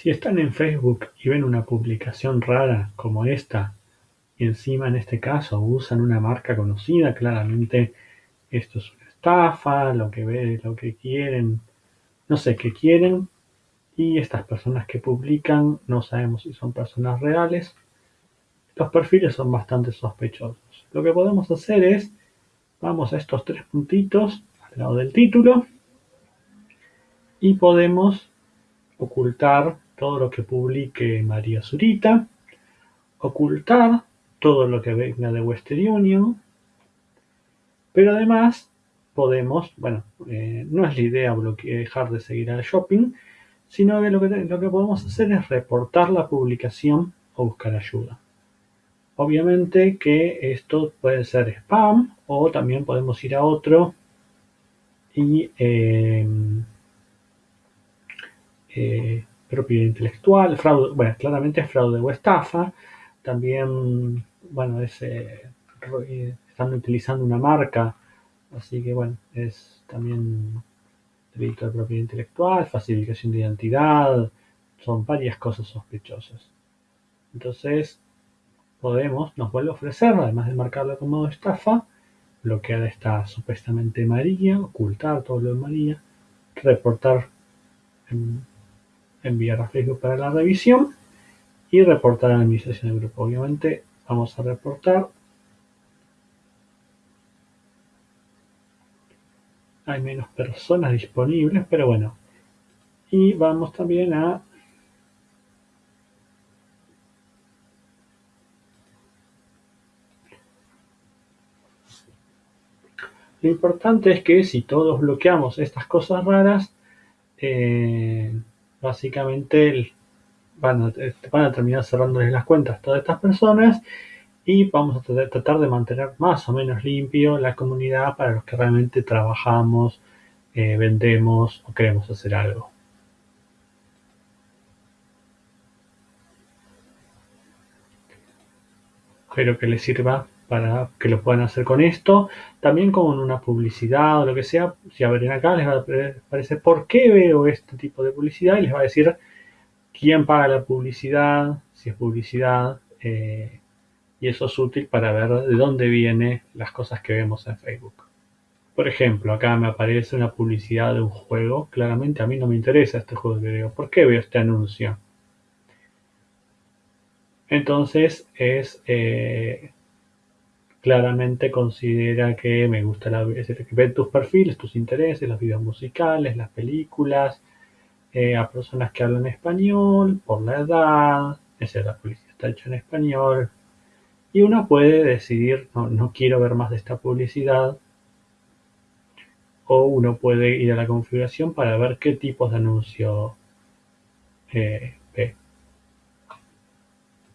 Si están en Facebook y ven una publicación rara como esta, y encima en este caso usan una marca conocida, claramente esto es una estafa, lo que ve, lo que quieren, no sé qué quieren, y estas personas que publican no sabemos si son personas reales. Los perfiles son bastante sospechosos. Lo que podemos hacer es, vamos a estos tres puntitos al lado del título y podemos ocultar todo lo que publique María Zurita, ocultar todo lo que venga de Western Union, pero además podemos, bueno, eh, no es la idea dejar de seguir al shopping, sino que lo, que lo que podemos hacer es reportar la publicación o buscar ayuda. Obviamente que esto puede ser spam o también podemos ir a otro y eh, eh, propiedad intelectual, fraude, bueno, claramente es fraude o estafa, también, bueno, es, eh, están utilizando una marca, así que bueno, es también delito de propiedad intelectual, falsificación de identidad, son varias cosas sospechosas. Entonces, podemos, nos vuelve a ofrecer, además de marcarlo como estafa, bloquear esta supuestamente María, ocultar todo lo de María, reportar enviar a Facebook para la revisión y reportar a la administración del grupo. Obviamente vamos a reportar. Hay menos personas disponibles, pero bueno. Y vamos también a Lo importante es que si todos bloqueamos estas cosas raras, eh, básicamente van a, van a terminar cerrándoles las cuentas a todas estas personas y vamos a tratar de mantener más o menos limpio la comunidad para los que realmente trabajamos, eh, vendemos o queremos hacer algo. Espero que les sirva para que lo puedan hacer con esto. También con una publicidad o lo que sea. Si abren acá les va a aparecer por qué veo este tipo de publicidad y les va a decir quién paga la publicidad, si es publicidad. Eh, y eso es útil para ver de dónde vienen las cosas que vemos en Facebook. Por ejemplo, acá me aparece una publicidad de un juego. Claramente a mí no me interesa este juego que veo. ¿Por qué veo este anuncio? Entonces es eh, claramente considera que me gusta la, es decir, que ve tus perfiles, tus intereses, los videos musicales, las películas, eh, a personas que hablan español, por la edad, esa la publicidad está hecha en español, y uno puede decidir, no, no quiero ver más de esta publicidad, o uno puede ir a la configuración para ver qué tipos de anuncio eh, ve.